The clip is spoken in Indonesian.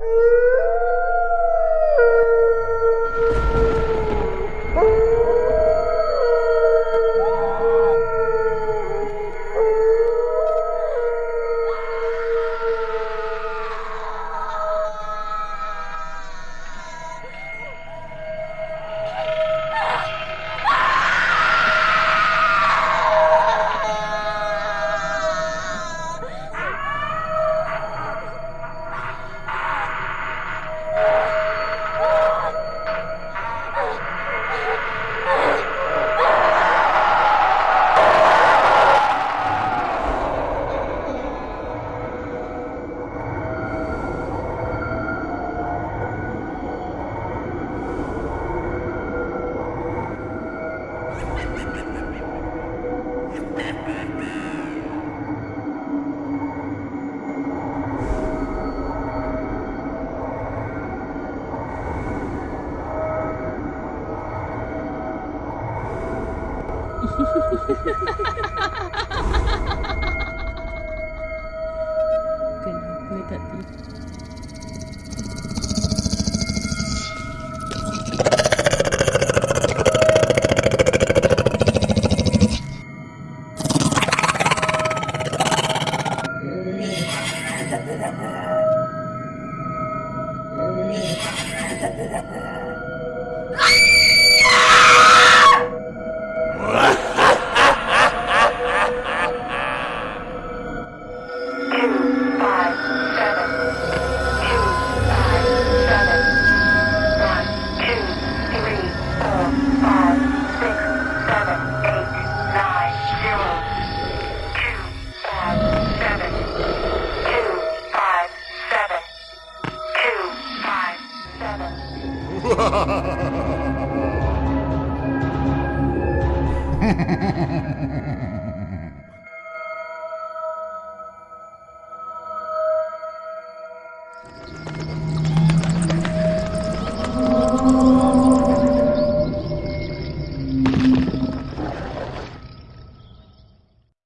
Ooh. Kenapa tadi? two, Ha ha ha ha ha ha!